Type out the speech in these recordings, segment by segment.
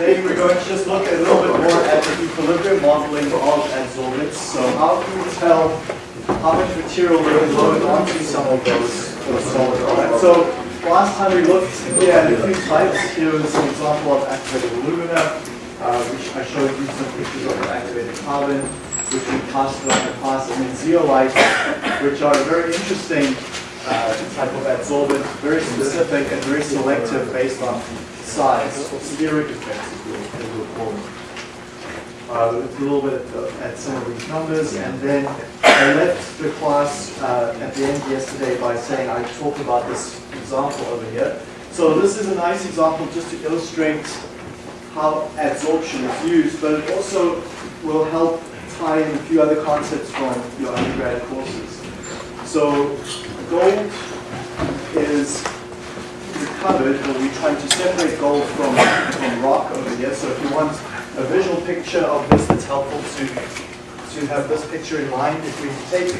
Today we're going to just look a little bit more at the equilibrium modeling of adsorbents. So how can we tell how much material we can load onto some of those, those solids? Right? So last time we looked, we had a few types. Here was an example of activated alumina, uh, which I showed you some pictures of activated carbon, which we casted on the past, and then zeolite, which are very interesting uh, type of adsorbent, very specific and very selective based on size, steric effects as we'll call them. Uh, a little bit at, at, some of these numbers, and then I left the class uh, at the end yesterday by saying I talked about this example over here. So this is a nice example just to illustrate how adsorption is used, but it also will help tie in a few other concepts from your undergrad courses. So gold is recovered, or we're trying to separate gold from, from rock over here. So if you want a visual picture of this it's helpful to, to have this picture in mind, if we take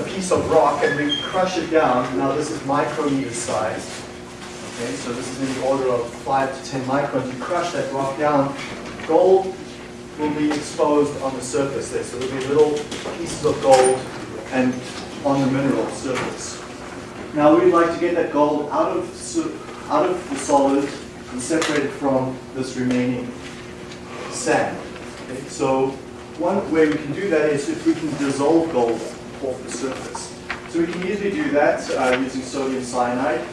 a piece of rock and we crush it down, now this is micrometer size. Okay, so this is in the order of 5 to 10 microns. You crush that rock down, gold will be exposed on the surface there. So there'll be little pieces of gold and on the mineral surface. Now we'd like to get that gold out of, out of the solid and separate it from this remaining sand. Okay? So one way we can do that is if we can dissolve gold off the surface. So we can easily do that uh, using sodium cyanide.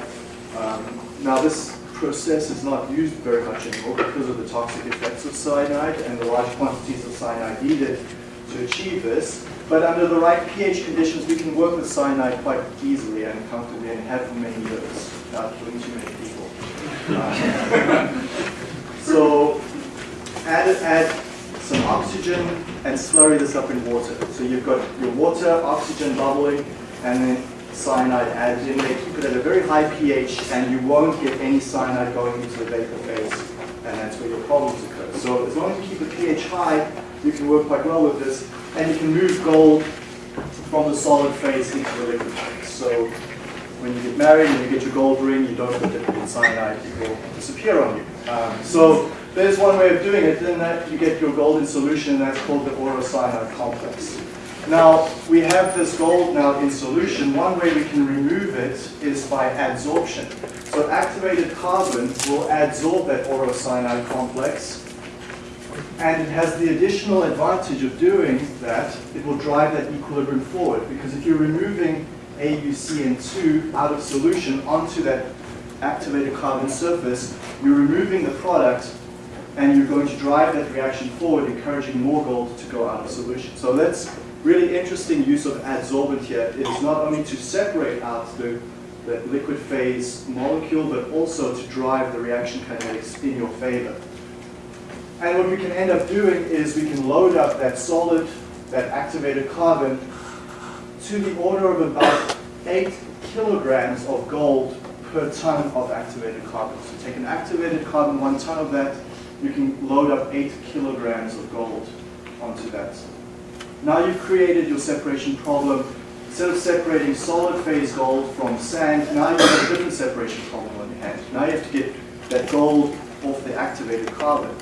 Um, now this process is not used very much anymore because of the toxic effects of cyanide and the large quantities of cyanide needed to achieve this. But under the right pH conditions, we can work with cyanide quite easily and comfortably and have for many years without killing too many people. Uh, so add, add some oxygen and slurry this up in water. So you've got your water, oxygen bubbling, and then cyanide added in there. Keep it at a very high pH and you won't get any cyanide going into the vapor phase and that's where your problems occur. So as long as you keep the pH high, you can work quite well with this and you can move gold from the solid phase into the liquid phase. So when you get married and you get your gold ring, you don't put it in cyanide, it will disappear on you. Um, so there's one way of doing it, then that you get your gold in solution, and that's called the aurocyanide complex. Now, we have this gold now in solution. One way we can remove it is by adsorption. So activated carbon will adsorb that aurocyanide complex and it has the additional advantage of doing that, it will drive that equilibrium forward. Because if you're removing AuCN2 out of solution onto that activated carbon surface, you're removing the product and you're going to drive that reaction forward, encouraging more gold to go out of solution. So that's really interesting use of adsorbent here. It is not only to separate out the, the liquid phase molecule, but also to drive the reaction kinetics in your favor. And what we can end up doing is we can load up that solid, that activated carbon to the order of about 8 kilograms of gold per ton of activated carbon. So take an activated carbon, one ton of that, you can load up 8 kilograms of gold onto that. Now you've created your separation problem. Instead of separating solid phase gold from sand, now you have a different separation problem on your hand. Now you have to get that gold off the activated carbon.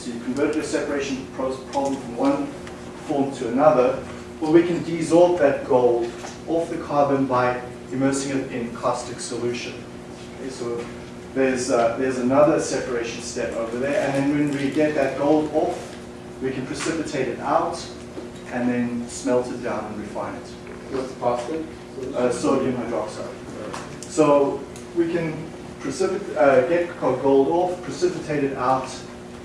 So you convert your separation problem from one form to another. Well, we can desorb that gold off the carbon by immersing it in caustic solution. Okay, so there's, uh, there's another separation step over there. And then when we get that gold off, we can precipitate it out and then smelt it down and refine it. What's caustic? Uh, sodium hydroxide. So we can precipitate, uh, get gold off, precipitate it out,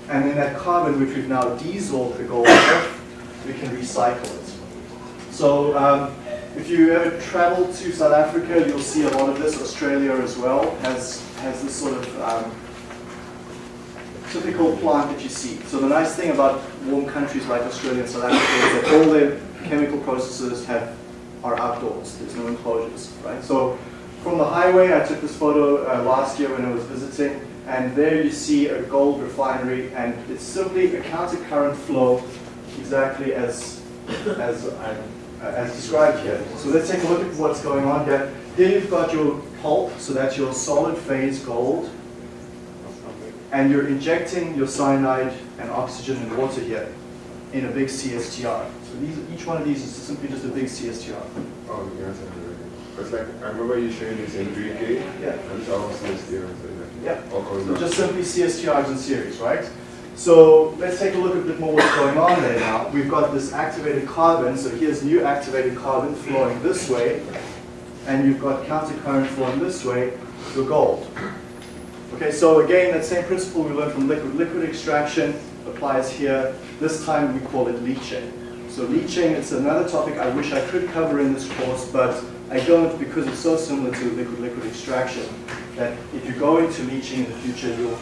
and then that carbon, which we've now desorbed the gold we can recycle it. So um, if you ever travel to South Africa, you'll see a lot of this. Australia as well has, has this sort of um, typical plant that you see. So the nice thing about warm countries like Australia and South Africa is that all their chemical processes have are outdoors. There's no enclosures, right? So from the highway, I took this photo uh, last year when I was visiting and there you see a gold refinery, and it's simply a counter current flow exactly as, as, uh, as described here. So let's take a look at what's going on here. Here you've got your pulp, so that's your solid phase gold. and you're injecting your cyanide and oxygen and water here in a big CSTR. So these, each one of these is simply just a big CSTR. Oh, yes, It's like, I remember you showing this in 3K. Yeah. And it's all CSTR. So Yeah. So just simply CSTRs in series, right? So let's take a look a bit more what's going on there now. We've got this activated carbon, so here's new activated carbon flowing this way, and you've got countercurrent flowing this way to gold. Okay, so again, that same principle we learned from liquid. Liquid extraction applies here. This time we call it leaching. So leaching, it's another topic I wish I could cover in this course, but I don't because it's so similar to liquid-liquid extraction that if you go into leaching in the future, you'll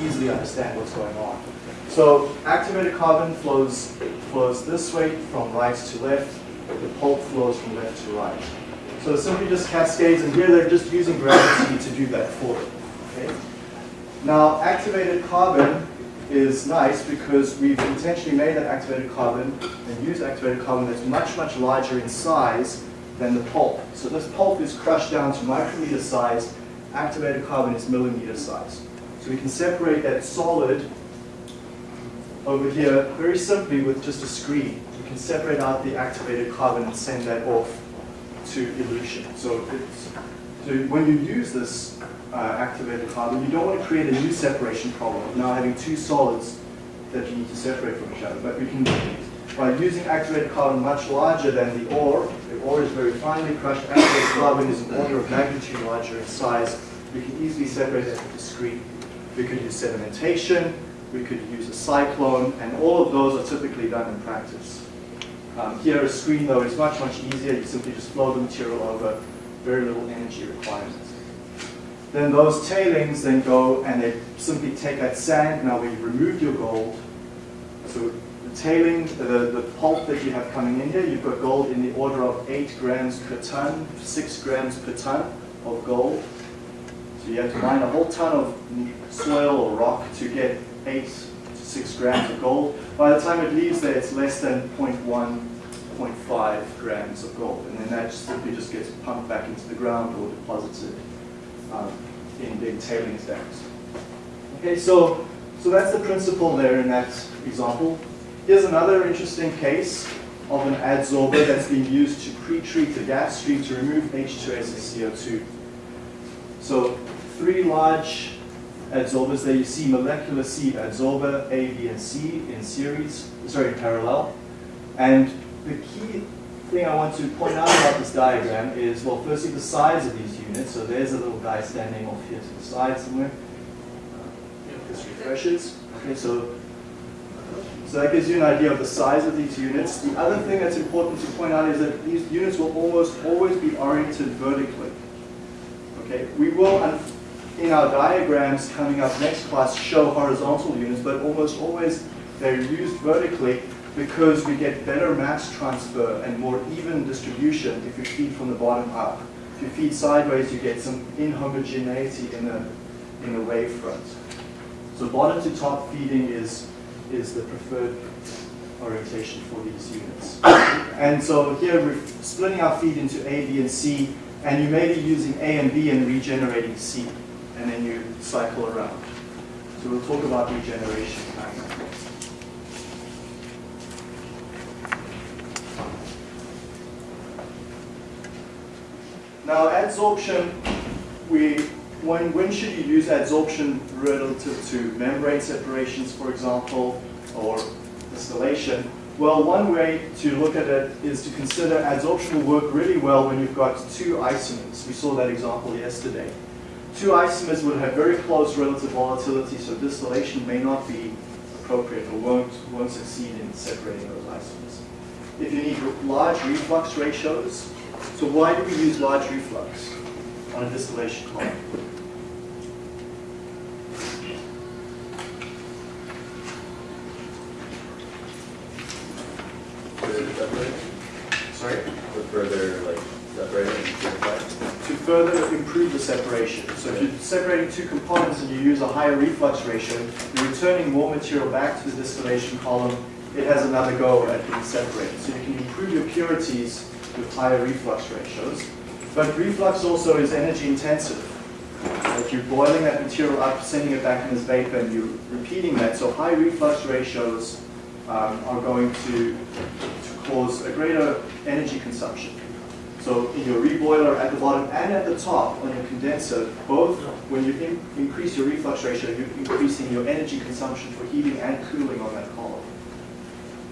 easily understand what's going on. So activated carbon flows, flows this way from right to left. The pulp flows from left to right. So it simply just cascades, and here they're just using gravity to do that for them. Okay? Now, activated carbon is nice because we've intentionally made that activated carbon and used activated carbon that's much, much larger in size than the pulp. So this pulp is crushed down to micrometer size. Activated carbon is millimeter size. So we can separate that solid over here very simply with just a screen. We can separate out the activated carbon and send that off to elution. So, so when you use this uh, activated carbon, you don't want to create a new separation problem of now having two solids that you need to separate from each other. But we can, by using activated carbon much larger than the ore, ore is very finely crushed, activated carbon is an order of magnitude larger in size, we can easily separate that a screen. We could use sedimentation, we could use a cyclone, and all of those are typically done in practice. Um, here a screen though is much, much easier. You simply just flow the material over, very little energy requirements. Then those tailings then go and they simply take that sand, now we've removed your gold. So tailing, the, the pulp that you have coming in here, you've got gold in the order of 8 grams per ton, 6 grams per ton of gold. So you have to mine a whole ton of soil or rock to get 8 to 6 grams of gold. By the time it leaves there, it's less than 0.1, 0.5 grams of gold. And then that simply just gets pumped back into the ground or deposited um, in big tailings dams. Okay, so, so that's the principle there in that example. Here's another interesting case of an adsorber that's been used to pre-treat a gas stream to remove H2S and CO2. So three large adsorbers there you see molecular sieve adsorber A, B, and C in series, sorry, in parallel. And the key thing I want to point out about this diagram is, well, firstly the size of these units. So there's a little guy standing off here to the side somewhere. This refreshes. Okay, so so that gives you an idea of the size of these units. The other thing that's important to point out is that these units will almost always be oriented vertically. Okay, we will, in our diagrams coming up next class, show horizontal units, but almost always they're used vertically because we get better mass transfer and more even distribution if you feed from the bottom up. If you feed sideways, you get some inhomogeneity in the, in the wave front. So bottom to top feeding is, is the preferred orientation for these units. And so here we're splitting our feed into A, B, and C, and you may be using A and B and regenerating C, and then you cycle around. So we'll talk about regeneration. Now adsorption, we, when, when should you use adsorption relative to membrane separations, for example, or distillation? Well, one way to look at it is to consider adsorption will work really well when you've got two isomers. We saw that example yesterday. Two isomers would have very close relative volatility, so distillation may not be appropriate or won't, won't succeed in separating those isomers. If you need large reflux ratios, so why do we use large reflux on a distillation column? Separate? Sorry? To further, like? To further improve the separation. So if you're separating two components and you use a higher reflux ratio, you're returning more material back to the distillation column. It has another go at being separated. So you can improve your purities with higher reflux ratios. But reflux also is energy intensive. If you're boiling that material up, sending it back in as vapor, and you're repeating that. So high reflux ratios um, are going to cause a greater energy consumption. So in your reboiler at the bottom and at the top on your condenser, both when you in, increase your reflux ratio, you're increasing your energy consumption for heating and cooling on that column.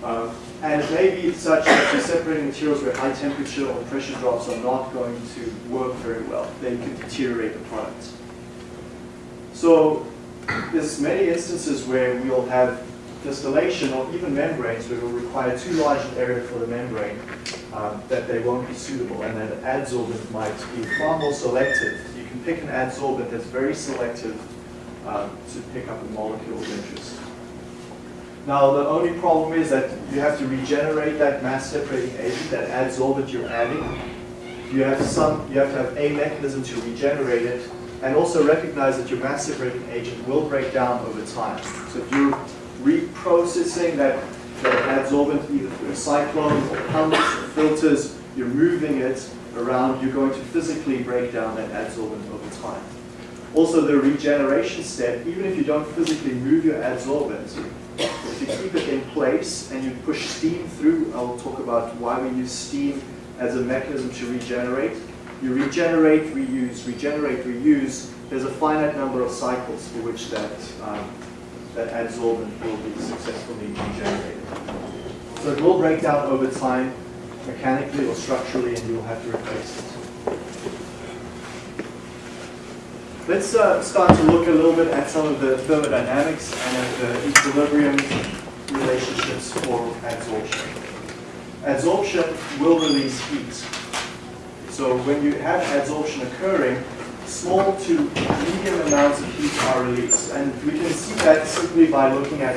Um, and it may be such that you're separating materials where high temperature or pressure drops are not going to work very well. They can deteriorate the product. So there's many instances where we'll have distillation or even membranes we'll require too large an area for the membrane um, that they won't be suitable and that adsorbent might be far more selective. You can pick an adsorbent that's very selective um, to pick up a molecule of interest. Now the only problem is that you have to regenerate that mass separating agent, that adsorbent you're adding. You have some, you have to have a mechanism to regenerate it and also recognize that your mass separating agent will break down over time. So if you're reprocessing that, that adsorbent either through a cyclone or pumps or filters, you're moving it around, you're going to physically break down that adsorbent over time. Also the regeneration step, even if you don't physically move your adsorbent, if you keep it in place and you push steam through, I'll talk about why we use steam as a mechanism to regenerate. You regenerate, reuse, regenerate, reuse. There's a finite number of cycles for which that, um, that adsorbent will be successfully regenerated. So it will break down over time, mechanically or structurally, and you'll have to replace it. Let's uh, start to look a little bit at some of the thermodynamics and at the equilibrium relationships for adsorption. Adsorption will release heat. So when you have adsorption occurring, small to medium amounts of heat are released. And we can see that simply by looking at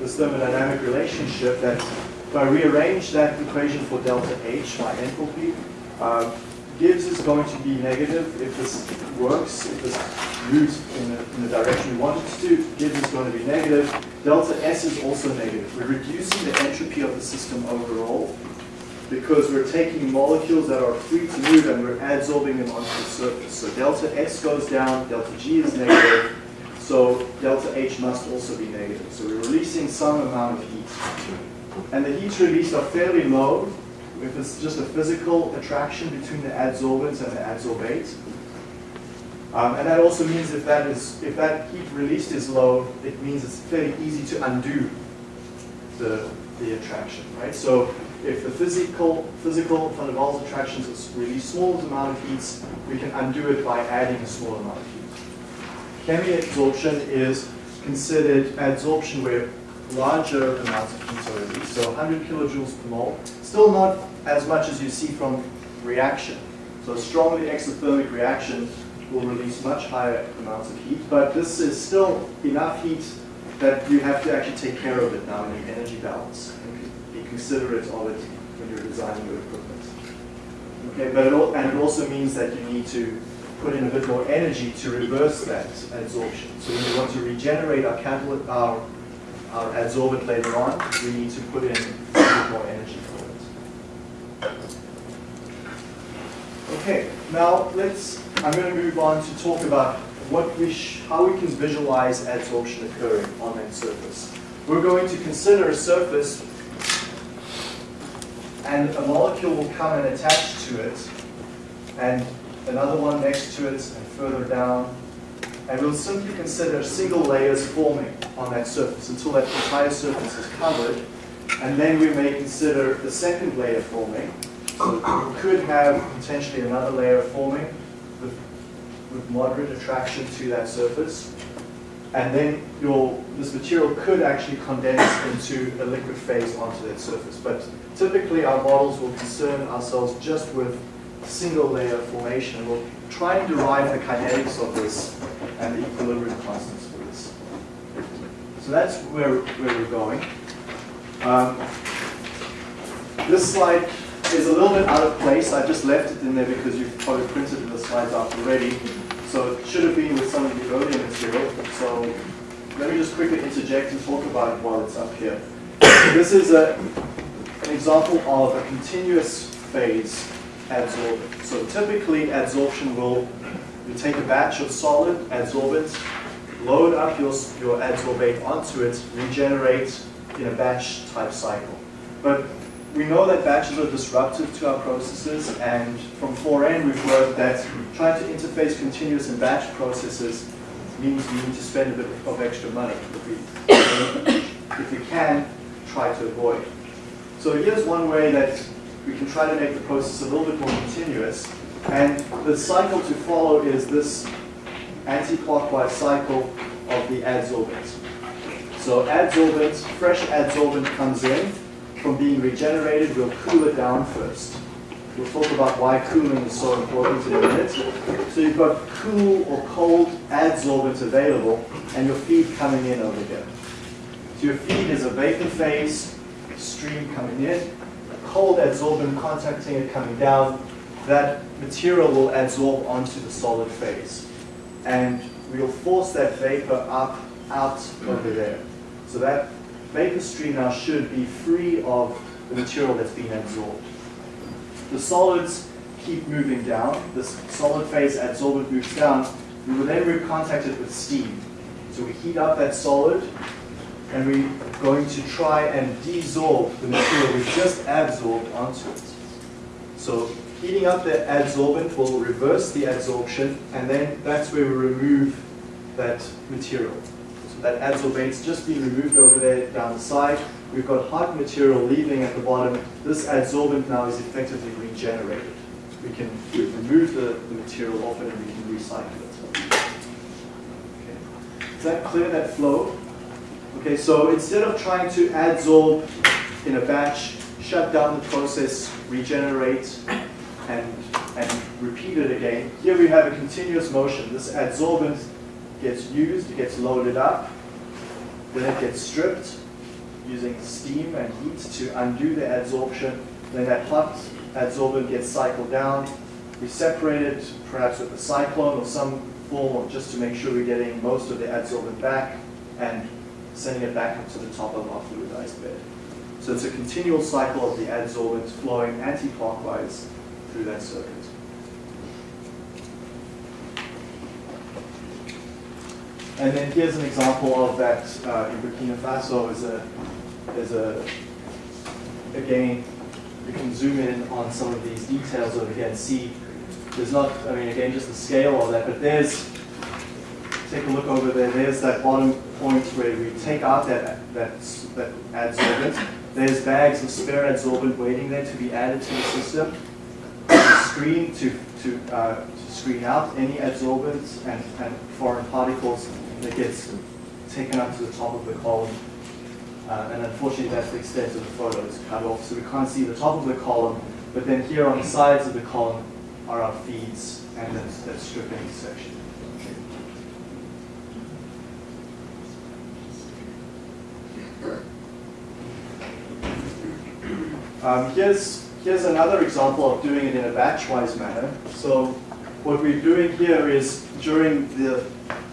this thermodynamic relationship that if I rearrange that equation for delta H, my enthalpy, uh, Gibbs is going to be negative if this works, if this moves in the, in the direction we want it to. Gibbs is going to be negative. Delta S is also negative. We're reducing the entropy of the system overall because we're taking molecules that are free to move and we're adsorbing them onto the surface. So delta S goes down, delta G is negative, so delta H must also be negative. So we're releasing some amount of heat. And the heats released are fairly low, if it's just a physical attraction between the adsorbents and the adsorbate. Um, and that also means if that is if that heat released is low, it means it's fairly easy to undo the, the attraction, right? So if the physical physical van der Waals attractions is really small amount of heat, we can undo it by adding a small amount of heat. Chemi-adsorption is considered adsorption where larger amounts of heat are released, so 100 kilojoules per mole. Still not as much as you see from reaction. So a strongly exothermic reaction will release much higher amounts of heat, but this is still enough heat that you have to actually take care of it now in the energy balance and it it when you're designing your equipment. Okay, but it all, and it also means that you need to put in a bit more energy to reverse that adsorption. So when we want to regenerate our catalyst, our, our adsorbent later on, we need to put in a bit more energy for it. Okay, now let's, I'm going to move on to talk about what we how we can visualize adsorption occurring on that surface. We're going to consider a surface and a molecule will come and attach to it and another one next to it and further down. And we'll simply consider single layers forming on that surface until that entire surface is covered. And then we may consider the second layer forming. So you could have potentially another layer forming with, with moderate attraction to that surface. And then your, this material could actually condense into a liquid phase onto that surface. But typically our models will concern ourselves just with single layer formation. We'll try and derive the kinetics of this and the equilibrium constants for this. So that's where, where we're going. Um, this slide is a little bit out of place. I just left it in there because you've probably printed the slides out already. So it should have been with some of the earlier material. So let me just quickly interject and talk about it while it's up here. This is a, an example of a continuous phase adsorption. So typically adsorption will You take a batch of solid adsorbent, load up your, your adsorbate onto it, regenerate in a batch type cycle. But we know that batches are disruptive to our processes, and from 4N we've learned that trying to interface continuous and batch processes means we need to spend a bit of extra money if we, if we can try to avoid. So here's one way that we can try to make the process a little bit more continuous, and the cycle to follow is this anti-clockwise cycle of the adsorbent. So adsorbent, fresh adsorbent comes in, from being regenerated, we'll cool it down first. We'll talk about why cooling is so important in a minute. So you've got cool or cold adsorbent available, and your feed coming in over here. So your feed is a vapor phase stream coming in, cold adsorbent contacting it coming down. That material will adsorb onto the solid phase. And we'll force that vapor up, out over there. So that vapor stream now should be free of the material that's been absorbed. The solids keep moving down. This solid phase adsorbent moves down. We will then recontact it with steam. So we heat up that solid, and we're going to try and desorb the material we just absorbed onto it. So heating up the adsorbent will reverse the adsorption, and then that's where we remove that material that adsorbate's just been removed over there down the side. We've got hot material leaving at the bottom. This adsorbent now is effectively regenerated. We can remove the, the material off it and we can recycle it. Okay. Is that clear, that flow? Okay, so instead of trying to adsorb in a batch, shut down the process, regenerate, and, and repeat it again, here we have a continuous motion. This adsorbent gets used, it gets loaded up, then it gets stripped using steam and heat to undo the adsorption. Then that hot adsorbent gets cycled down. We separate it perhaps with a cyclone or some form of just to make sure we're getting most of the adsorbent back and sending it back up to the top of our fluidized bed. So it's a continual cycle of the adsorbent flowing anti-clockwise through that circuit. And then here's an example of that uh, in Burkina Faso is a, is a, again, you can zoom in on some of these details over here and see, there's not, I mean, again, just the scale of that, but there's, take a look over there, there's that bottom point where we take out that, that, that adsorbent. There's bags of spare adsorbent waiting there to be added to the system. screen to, to, uh, to screen out any adsorbents and, and foreign particles that gets taken up to the top of the column. Uh, and unfortunately, that's the extent of the photo. It's cut off, so we can't see the top of the column. But then here on the sides of the column are our feeds and that, stripping section. Um, here's, here's another example of doing it in a batch-wise manner. So what we're doing here is during the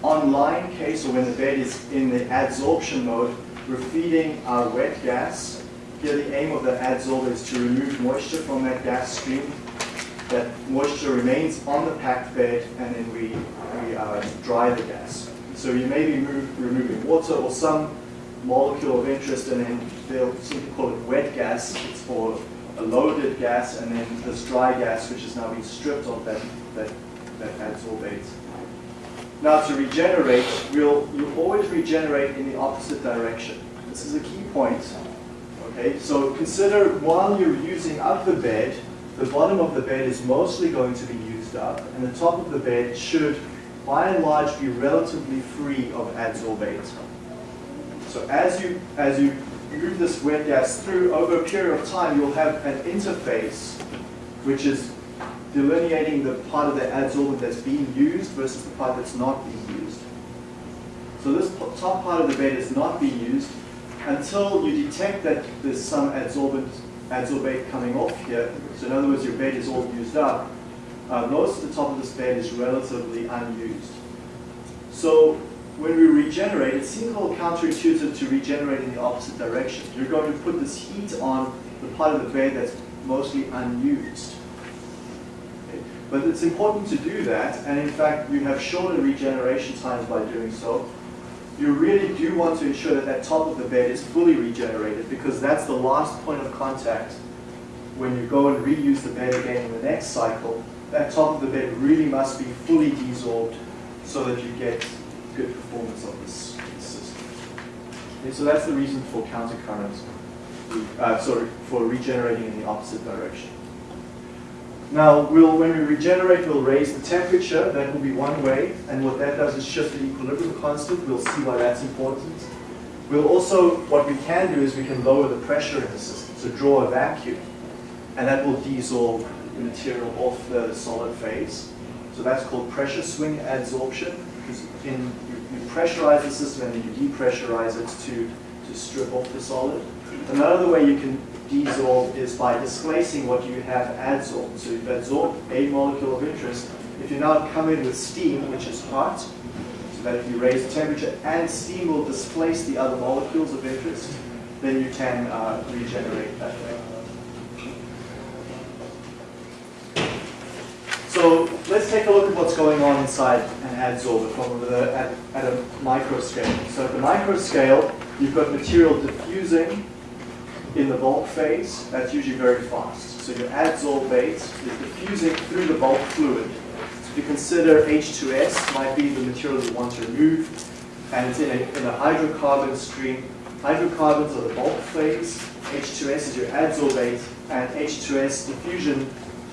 online case, or when the bed is in the adsorption mode, we're feeding our wet gas. Here the aim of the adsorber is to remove moisture from that gas stream. That moisture remains on the packed bed and then we, we uh, dry the gas. So you may be move, removing water or some molecule of interest and then they'll simply call it wet gas. It's for a loaded gas and then this dry gas which is now being stripped of that, that, that adsorbate. Now to regenerate, we'll, you always regenerate in the opposite direction. This is a key point. Okay, so consider while you're using up the bed, the bottom of the bed is mostly going to be used up, and the top of the bed should, by and large, be relatively free of adsorbate. So as you, as you move this wet gas through, over a period of time, you'll have an interface which is delineating the part of the adsorbent that's being used versus the part that's not being used. So this top part of the bed is not being used until you detect that there's some adsorbent, adsorbate coming off here. So in other words, your bed is all used up. Uh, most of the top of this bed is relatively unused. So when we regenerate, it seems a little counterintuitive to regenerate in the opposite direction. You're going to put this heat on the part of the bed that's mostly unused. But it's important to do that, and in fact, you have shorter regeneration times by doing so. You really do want to ensure that that top of the bed is fully regenerated because that's the last point of contact when you go and reuse the bed again in the next cycle. That top of the bed really must be fully desorbed so that you get good performance of this system. So that's the reason for countercurrent, uh, sorry, for regenerating in the opposite direction. Now, we'll, when we regenerate, we'll raise the temperature. That will be one way. And what that does is shift the equilibrium constant. We'll see why that's important. We'll also, what we can do is we can lower the pressure in the system, so draw a vacuum. And that will desorb the material off the solid phase. So that's called pressure swing adsorption. Because in, you, you pressurize the system and then you depressurize it to, to strip off the solid. Another way you can desorb is by displacing what you have adsorbed. So you've adsorbed a molecule of interest. If you now come in with steam, which is hot, so that if you raise the temperature and steam will displace the other molecules of interest, then you can uh, regenerate that way. So let's take a look at what's going on inside an adsorber from the, at, at a micro scale. So at the micro scale, you've got material diffusing in the bulk phase, that's usually very fast. So your adsorbate is diffusing through the bulk fluid. So if you consider H2S might be the material you want to remove, and it's in a, in a hydrocarbon stream. Hydrocarbons are the bulk phase, H2S is your adsorbate, and H2S diffusion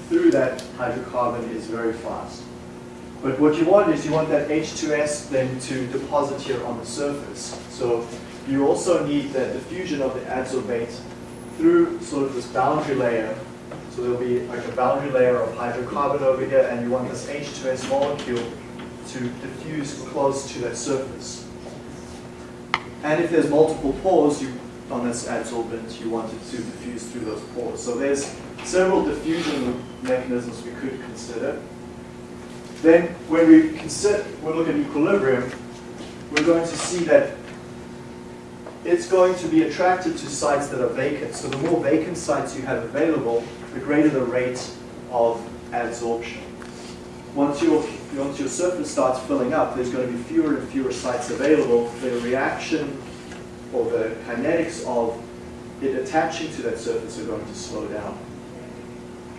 through that hydrocarbon is very fast. But what you want is you want that H2S then to deposit here on the surface. So you also need the diffusion of the adsorbate through sort of this boundary layer. So there'll be like a boundary layer of hydrocarbon over here, and you want this H2S molecule to diffuse close to that surface. And if there's multiple pores you, on this adsorbent, you want it to diffuse through those pores. So there's several diffusion mechanisms we could consider. Then when we consider, we look at equilibrium, we're going to see that it's going to be attracted to sites that are vacant. So the more vacant sites you have available, the greater the rate of adsorption. Once your, once your surface starts filling up, there's going to be fewer and fewer sites available. The reaction or the kinetics of it attaching to that surface are going to slow down.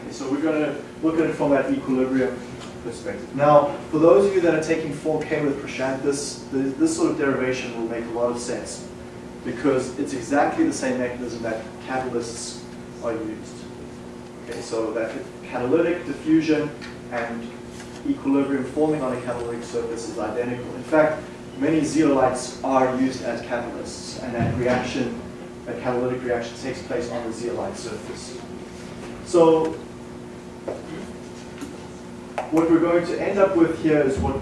Okay, so we're going to look at it from that equilibrium perspective. Now, for those of you that are taking 4K with Prashant, this, this sort of derivation will make a lot of sense because it's exactly the same mechanism that catalysts are used. Okay, so that catalytic diffusion and equilibrium forming on a catalytic surface is identical. In fact, many zeolites are used as catalysts, and that reaction, that catalytic reaction takes place on the zeolite surface. So what we're going to end up with here is what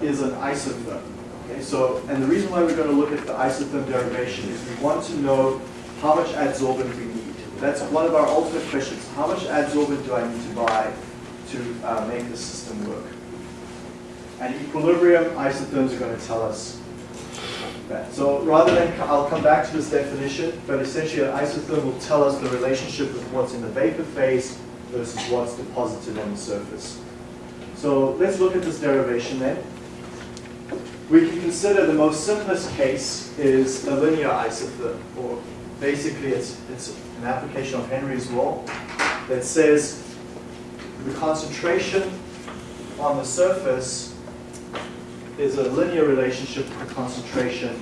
is an isotherm. Okay, so, and the reason why we're going to look at the isotherm derivation is we want to know how much adsorbent we need. That's one of our ultimate questions. How much adsorbent do I need to buy to uh, make the system work? And equilibrium isotherms are going to tell us that. So rather than, I'll come back to this definition, but essentially an isotherm will tell us the relationship with what's in the vapor phase versus what's deposited on the surface. So let's look at this derivation then. We can consider the most simplest case is a linear isotherm, or basically it's, it's an application of Henry's law that says the concentration on the surface is a linear relationship with the concentration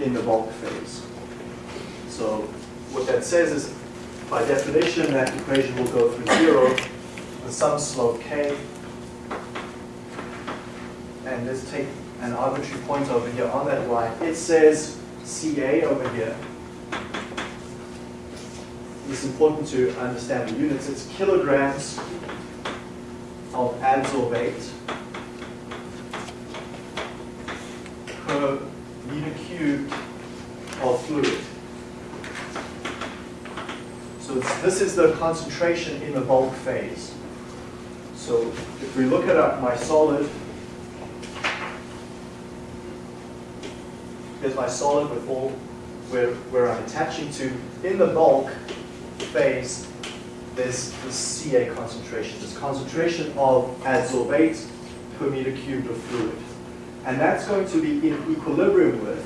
in the bulk phase. So what that says is, by definition, that equation will go through zero with some slope k. And let's take an arbitrary point over here on that line. It says Ca over here. It's important to understand the units. It's kilograms of adsorbate per meter cubed of fluid. So this is the concentration in the bulk phase. So if we look at my solid, here's my solid with all where, where I'm attaching to in the bulk phase, there's the CA concentration, this concentration of adsorbate per meter cubed of fluid. And that's going to be in equilibrium with,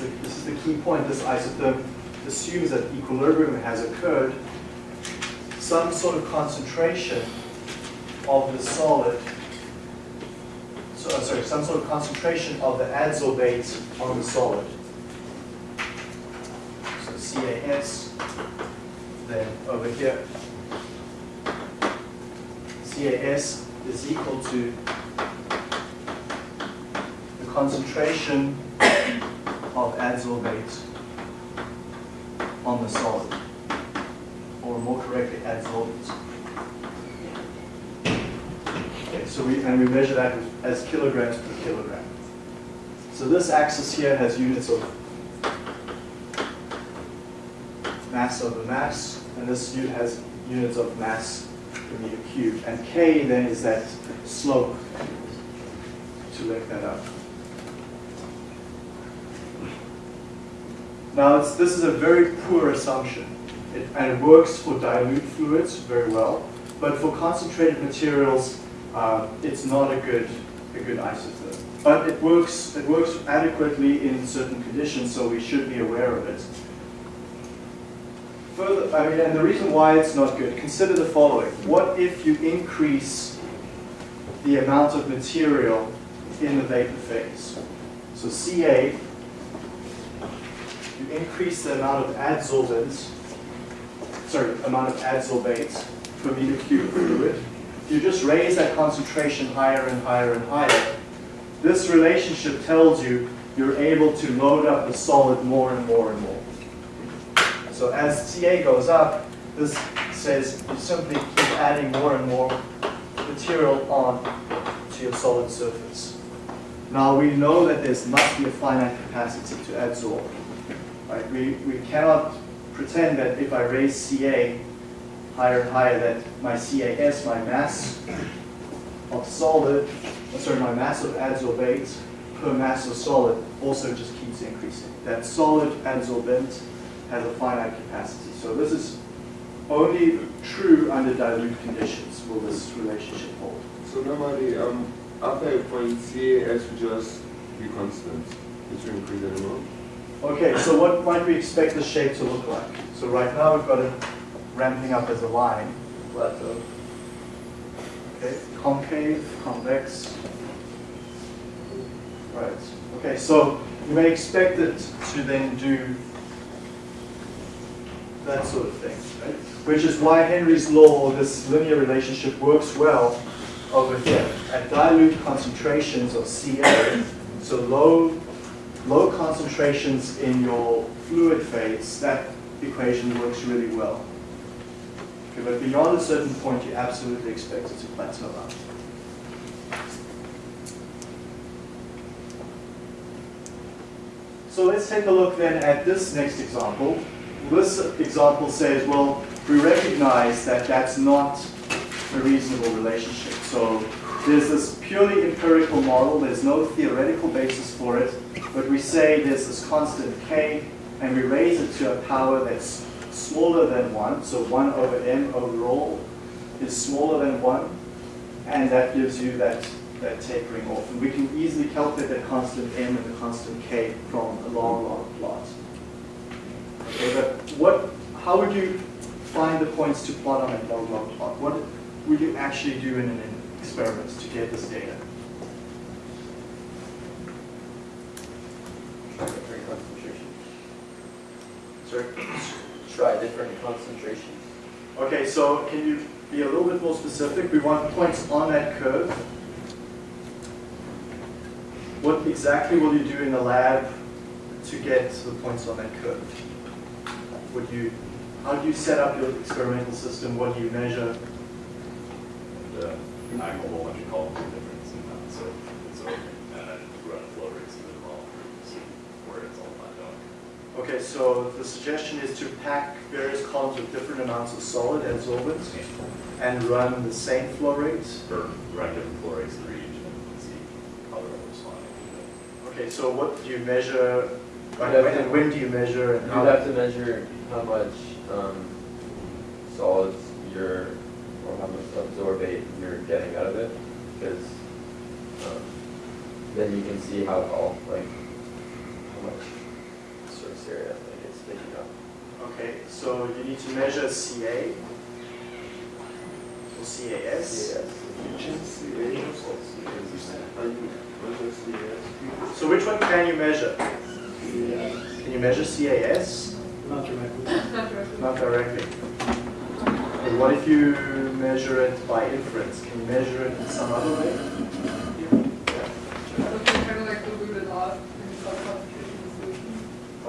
the, this is the key point, this isotherm assumes that equilibrium has occurred, some sort of concentration of the solid, so, uh, sorry, some sort of concentration of the adsorbate on the solid. So CAS, then over here, CAS is equal to the concentration of adsorbate on the solid, or more correctly, adsorbate. Okay, so we, and we measure that as kilograms per kilogram. So this axis here has units of mass over mass, and this has units of mass per meter cubed. And K then is that slope to link that up. Now, this is a very poor assumption, it, and it works for dilute fluids very well, but for concentrated materials, uh, it's not a good, a good isotherm. But it works, it works adequately in certain conditions, so we should be aware of it. Further, I mean, and the reason why it's not good, consider the following. What if you increase the amount of material in the vapor phase? So Ca, you increase the amount of adsorbent, sorry, amount of adsorbate per meter cube fluid. You just raise that concentration higher and higher and higher, this relationship tells you you're able to load up the solid more and more and more. So as Ca goes up, this says you simply keep adding more and more material on to your solid surface. Now we know that there must be a finite capacity to adsorb. Right? We, we cannot pretend that if I raise Ca higher and higher that my CAS, my mass of solid, uh, sorry, my mass of adsorbate per mass of solid also just keeps increasing. That solid adsorbent has a finite capacity. So this is only true under dilute conditions will this relationship hold. So normally, um, after a point, CAS will just be constant. It will increase anymore. Okay, so what might we expect the shape to look like? So right now we've got it ramping up as a line, plateau. Okay, concave, convex. Right. Okay, so you may expect it to then do that sort of thing, right? Which is why Henry's law, this linear relationship, works well over here. At dilute concentrations of Ca, so low, low concentrations in your fluid phase, that equation works really well. Okay, but beyond a certain point, you absolutely expect it to plateau out. So let's take a look then at this next example. This example says, well, we recognize that that's not a reasonable relationship. So there's this purely empirical model, there's no theoretical basis for it, but we say there's this constant k, and we raise it to a power that's smaller than 1, so 1 over m overall is smaller than 1, and that gives you that, that tapering off. And we can easily calculate that constant m and the constant k from a log log plot. Okay, but what, how would you find the points to plot on a log log plot? What would you actually do in an experiment to get this data? Concentration. Sorry? Try different concentrations. Okay, so can you be a little bit more specific? We want points on that curve. What exactly will you do in the lab to get the points on that curve? Would you, how do you set up your experimental system? What do you measure? the angle what you call the difference in that. So, so, and then run flow rates through the model to see where it's all lined up. Okay, so the suggestion is to pack various columns with different amounts of solid adsorbents and run the same flow rates. Or run different flow rates through each and see how they're all responding. Okay, so what do you measure? Like, when, and when do you measure and You'd how? have to measure how much um, solids you're, or how much absorbate you're getting out of it, because, um, then you can see how, all like, how much surface area like it's taking up. Okay, so you need to measure CA or CAS. Yes. Are you, measure CS? So which one can you measure? Can you measure CAS? Not directly. Not directly. Not directly. But what if you measure it by inference? Can you measure it in some other way? So we kind of like dilute it off and sub concentration of solution.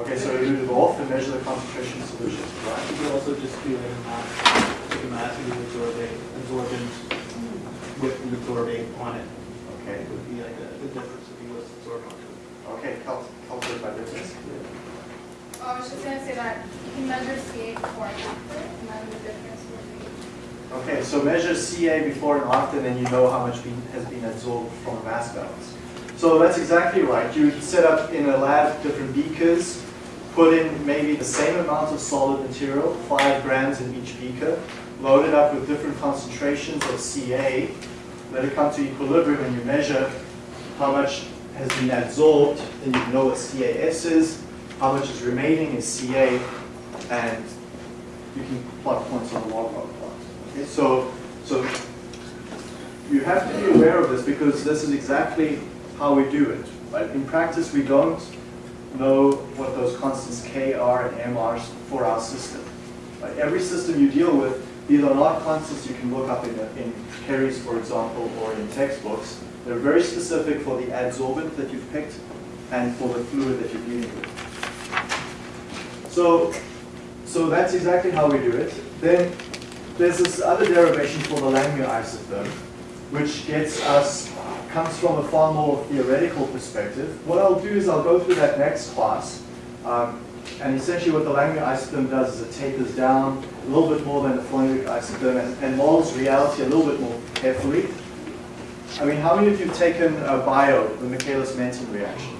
Okay, so dilute it off and measure the concentration of solution, right? You could also just do a mass, take a mass and do absorbate, absorbent with the absorbate on it. Okay, It would be like the, the difference if you was absorbed onto it. okay, cal- calculate by difference. Oh, I was just gonna say that you can measure CA before and after, and then the difference would be. Okay, so measure CA before and after, and then you know how much been, has been absorbed from mass balance. So that's exactly right. You would set up in a lab different beakers, put in maybe the same amount of solid material, five grams in each beaker, load it up with different concentrations of CA, let it come to equilibrium and you measure how much has been absorbed, then you know what CAS is, how much is remaining is CA, and you can plot points on the log log plot. Okay, so, so you have to be aware of this because this is exactly how we do it. Right? In practice, we don't know what those constants K, R, and M are for our system. Right? Every system you deal with, these are not constants you can look up in, in Perry's, for example, or in textbooks. They're very specific for the adsorbent that you've picked and for the fluid that you're dealing with. So, so that's exactly how we do it. Then there's this other derivation for the Langmuir isotherm, which gets us, comes from a far more theoretical perspective. What I'll do is I'll go through that next class. Um, and essentially what the Langmuir isotherm does is it tapers down a little bit more than the Freundlich isotherm and, and models reality a little bit more carefully. I mean, how many of you have taken bio, the Michaelis-Menten reaction?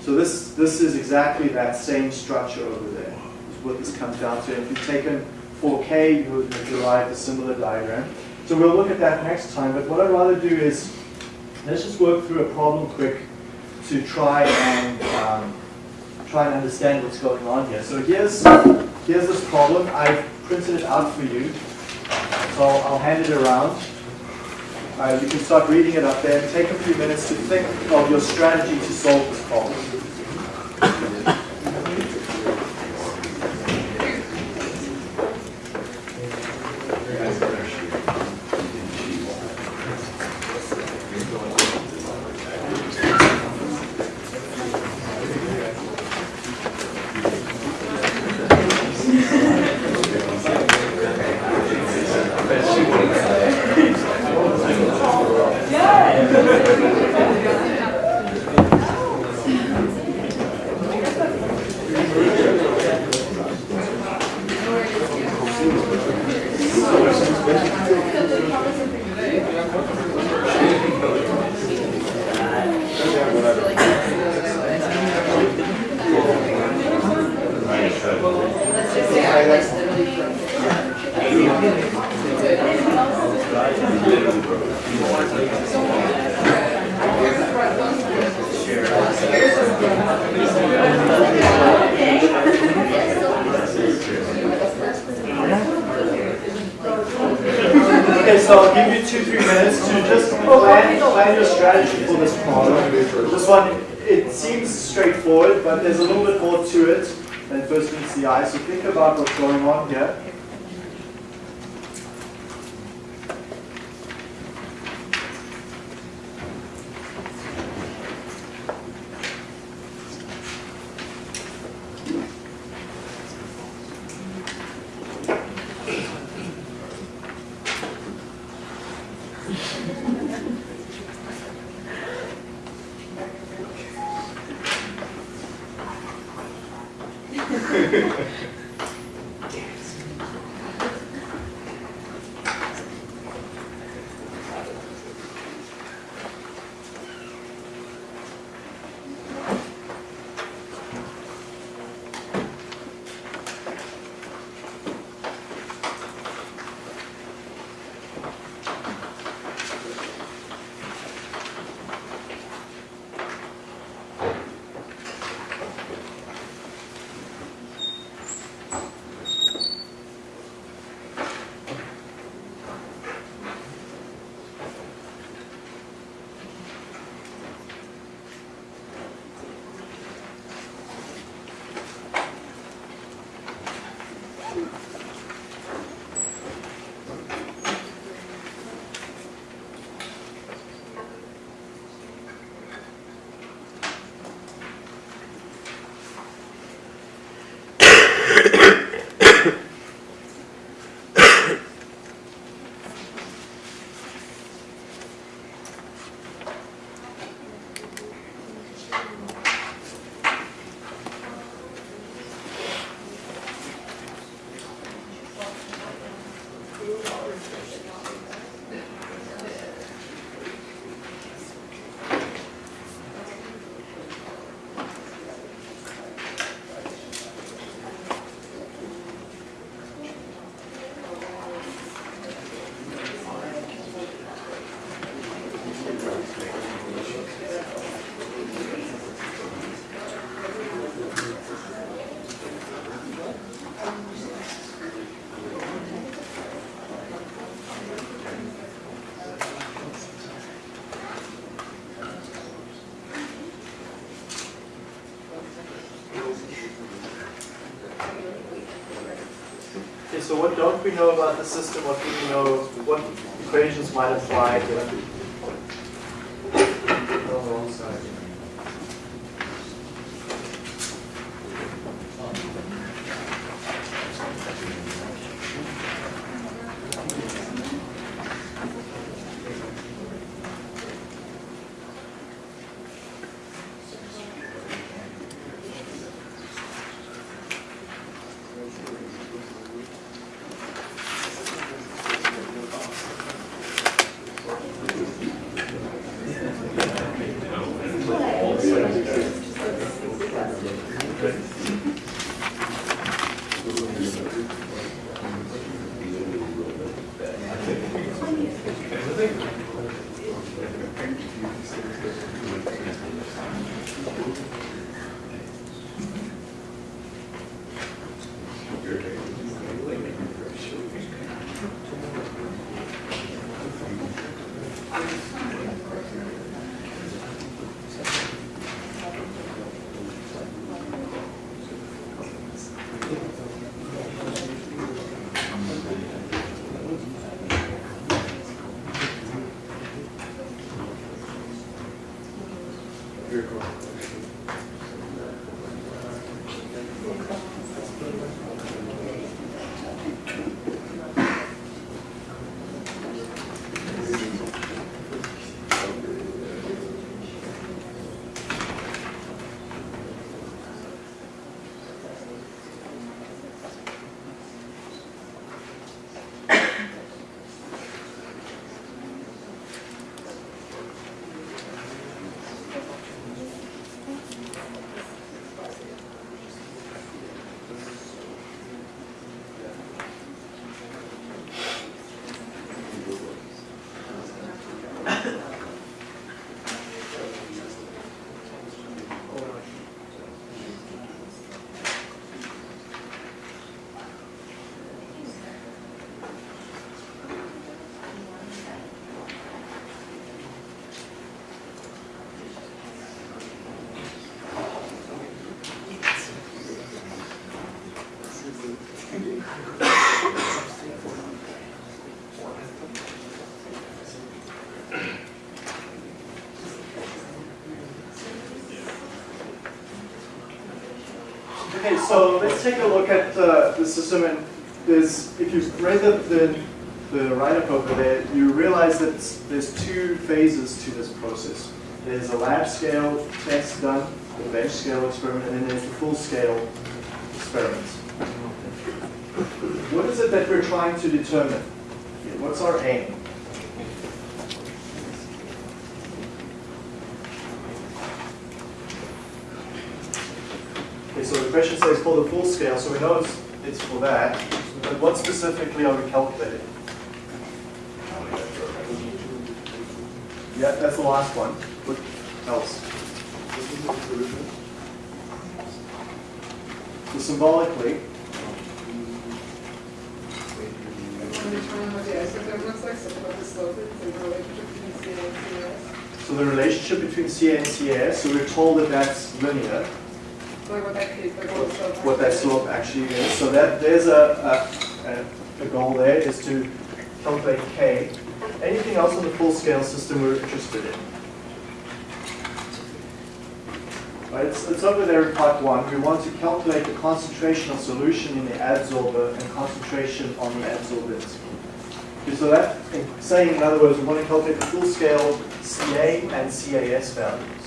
So this, this is exactly that same structure over there, is what this comes down to. If you've taken 4K, you would have derived a similar diagram. So we'll look at that next time, but what I'd rather do is, let's just work through a problem quick to try and, um, try and understand what's going on here. So here's, here's this problem. I've printed it out for you. So I'll, hand it around. Uh, you can start reading it up there take a few minutes to think of your strategy to solve this problem. What don't we know about the system? What do we know? What equations might apply Very cool. Okay, so let's take a look at uh, the system and there's, if you read the, the, the write-up over there, you realize that there's two phases to this process. There's a lab scale test done, the bench scale experiment, and then there's the full scale experiment. What is it that we're trying to determine? What's our aim? So the question says for the full scale, so we know it's, it's for that, but what specifically are we calculating? Yeah, that's the last one. What else? So symbolically, so the relationship between CA and CS, so we're told that that's linear, What that slope. actually is. So that there's a, a, a- goal there is to calculate K. Anything else in the full scale system we're interested in? Right, it's, it's over there in part one. We want to calculate the concentration of solution in the adsorber and concentration on the adsorbent. So that, saying in other words, we want to calculate the full scale CA and CAS values.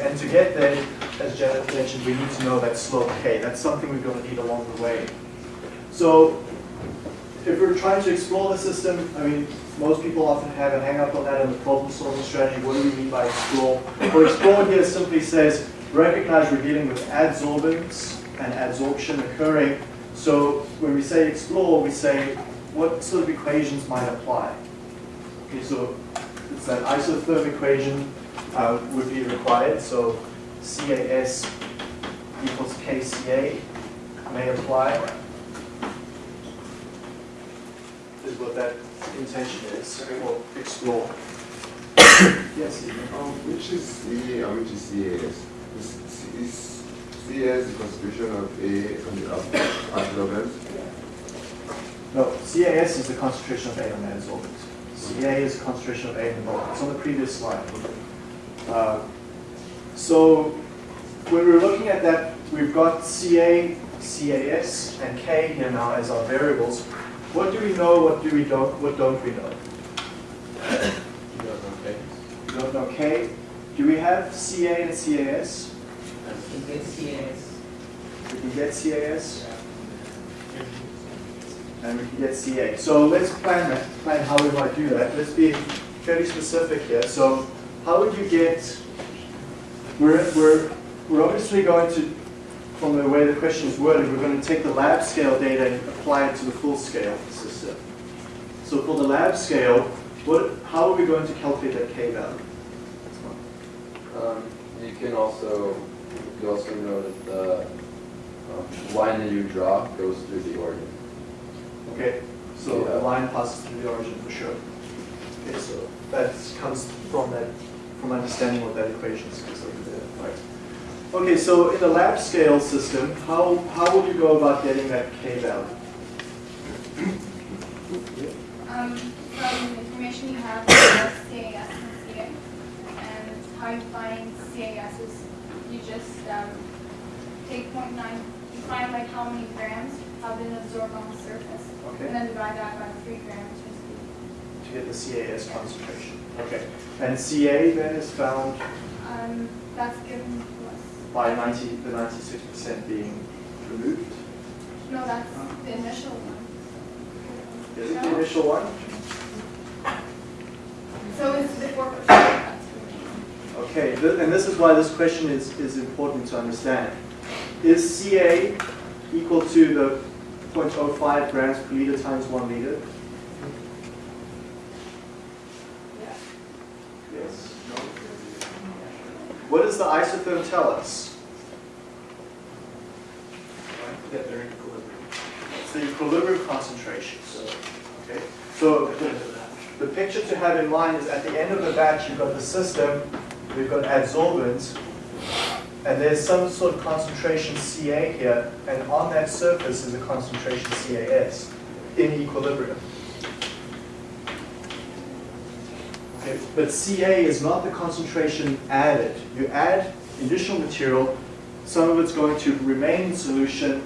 And to get there, as Janet mentioned, we need to know that slope K. That's something we're going to need along the way. So if we're trying to explore the system, I mean, most people often have a hang up on that in the problem solving strategy. What do we mean by explore? Well, explore here simply says recognize we're dealing with adsorbents and adsorption occurring. So when we say explore, we say what sort of equations might apply. Okay, so it's that isotherm equation uh, would be required. So CAS equals KCA may apply. Is what that intention is, or explore. Yes, Um, which is CA and which is CAS? Is, is C as the concentration of A on the ab- absorbent. No, CAS is the concentration of A on the adsorbent. CA is the concentration of A in the bulk. It's on the previous slide. Uh, So when we're looking at that, we've got CA, CAS, and K here now as our variables. What do we know, what do we don't, what don't we know? You don't know, okay? We don't know K. Do we have CA and CAS? You get CS. We can get CAS and we can get CA. So let's plan that, plan how we might do that. Let's be fairly specific here. So how would you get, we're, we're, we're obviously going to, from the way the question is worded, we're going to take the lab scale data and apply it to the full scale system. So for the lab scale, what, how are we going to calculate that K value? Um, you can also, you also know that the um, line that you draw goes through the origin. Okay, so the line passes through the origin for sure. Okay, so that comes from that, from understanding what that equation is over there, right? Okay, so in the lab scale system, how, how would you go about getting that K value? Um, from the information you have, about CAS and CA, and how you find CAS is you just, um, take point nine, you find like how many grams have been absorbed on the surface, and then divide that by three grams, just, to get the CAS concentration. Okay, and CA then is found um, that's given to us. by 90, the 96% being removed. No, that's the initial one. Is it the initial one? So it's the four percent that's remaining. Okay, and this is why this question is, is important to understand. Is CA equal to the 0.05 grams per liter times 1 liter? Yeah. Yes. What does the isotherm tell us? That they're in equilibrium. It's the equilibrium concentration. Okay, so the, the picture to have in mind is at the end of the batch, you've got the system, we've got adsorbents, and there's some sort of concentration Ca here, and on that surface is a concentration CAS in equilibrium. Okay, but Ca is not the concentration added. You add additional material, some of it's going to remain in solution,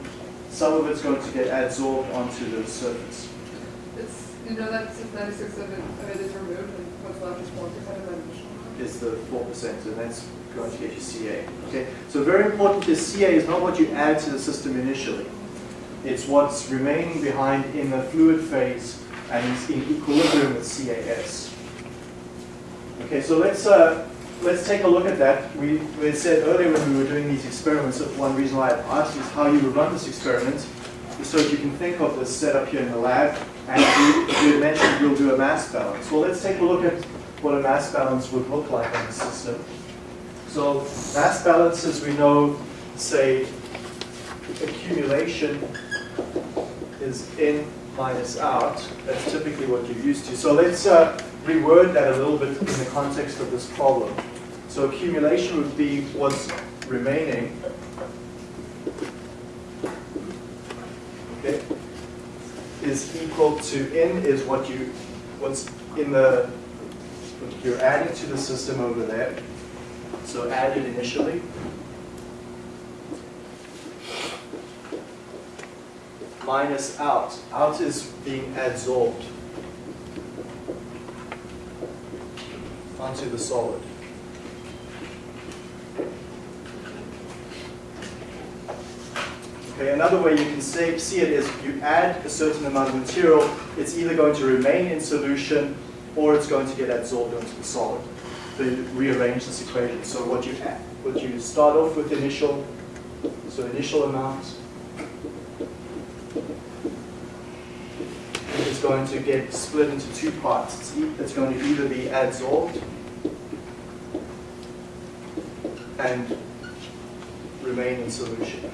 some of it's going to get adsorbed onto the surface. It's, you know that since ninety-six of it, of it is removed, and what's left is four percent of that amount? is the four percent, and that's going to get you CA. Okay, so very important is CA is not what you add to the system initially. It's what's remaining behind in the fluid phase and is in equilibrium with CAS. Okay, so let's uh, let's take a look at that. We, we said earlier when we were doing these experiments that one reason why I asked is how you would run this experiment, is so that you can think of this setup here in the lab, and you, you mentioned you'll do a mass balance. Well, let's take a look at what a mass balance would look like on the system. So mass balances, we know, say, accumulation is in minus out. That's typically what you're used to. So let's uh, reword that a little bit in the context of this problem. So accumulation would be what's remaining. Okay, is equal to n is what you what's in the what you're adding to the system over there. So added initially. Minus out. Out is being adsorbed onto the solid. Okay, another way you can say, see it is if you add a certain amount of material, it's either going to remain in solution or it's going to get absorbed onto the solid. So rearrange this equation. So what you add, what you start off with initial, so initial amount going to get split into two parts. It's, e- it's going to either be adsorbed and remain in solution.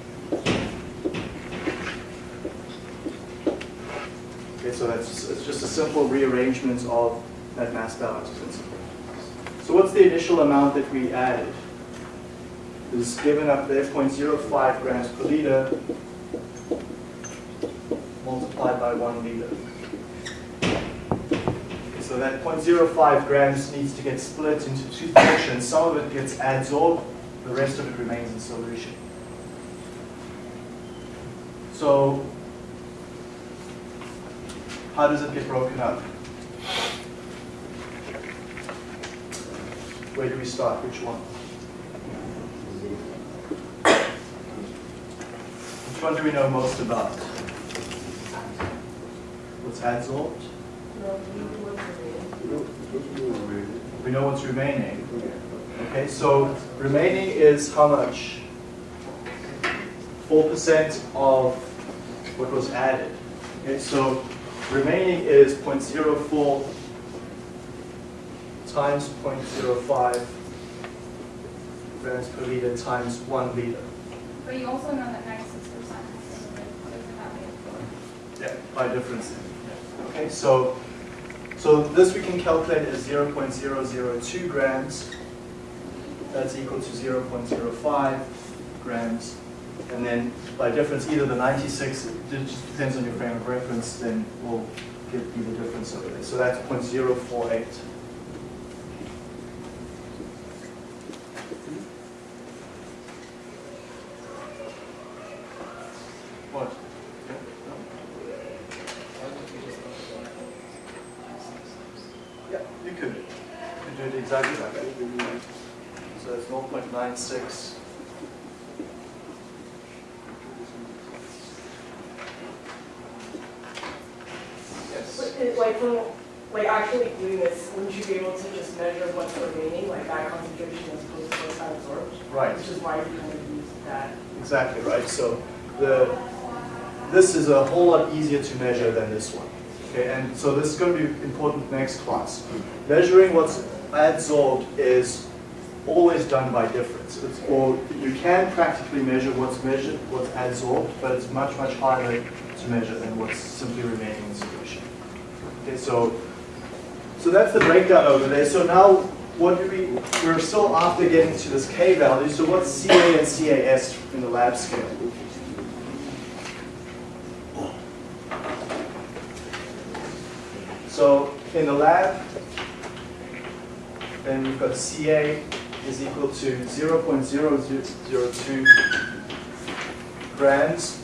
Okay, so that's it's just a simple rearrangement of that mass balance principle. So what's the initial amount that we added? is given up there, 0.05 grams per liter, multiplied by one liter. So that 0.05 grams needs to get split into two portions. Some of it gets adsorbed, the rest of it remains in solution. So how does it get broken up? Where do we start? Which one? Which one do we know most about? What's adsorbed? We know what's remaining. Okay, so remaining is how much? 4% of what was added. Okay, so remaining is 0.04 times 0.05 grams per liter times 1 liter. But you also know that ninety-six percent is been removed without being Yeah, by difference. Okay, so, so this we can calculate as 0.002 grams. That's equal to 0.05 grams. And then by difference, either the 96, it depends on your frame of reference, then we'll give you the difference over there. So that's 0.048. What? Yeah, no? Yeah, you could. You could do it exactly like that. So it's 0.96. Yes. But it- Like, from, like actually doing this, wouldn't you be able to just measure what's remaining, like that concentration as opposed to what's absorbed? Right. Which is why you kind of use that. Exactly right. So the this is a whole lot easier to measure than this one. Okay, and so this is going to be important next class. Measuring what's adsorbed is always done by difference. It's, or you can practically measure what's measured, what's adsorbed, but it's much much harder to measure than what's simply remaining in solution. Okay, so so that's the breakdown over there. So now what do we, we're still after getting to this K value, so what's CA and CAS in the lab scale? So in the lab, then we've got CA is equal to 0.002 grams,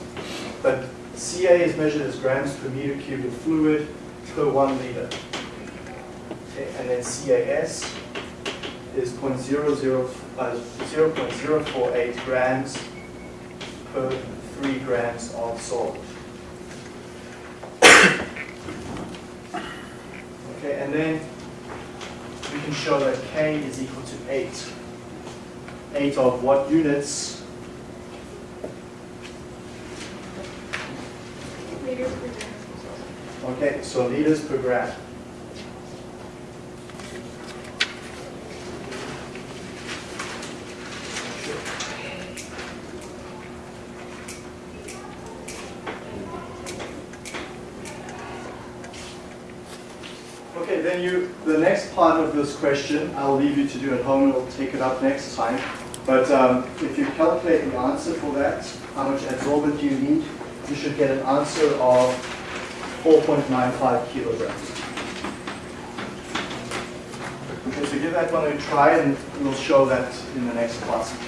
but CA is measured as grams per meter cubed of fluid per one liter. Okay, and then CAS is 0.00, uh, 0.048 grams per 3 grams of salt. Okay, and then we can show that K is equal to 8. 8 of what units? liters per gram. Okay, so liters per gram. Okay, then you, the this question, I'll leave you to do at home, we'll take it up next time. But um, if you calculate the answer for that, how much adsorbent you need, you should get an answer of 4.95 kilograms. Okay, so give that one a try and we'll show that in the next class.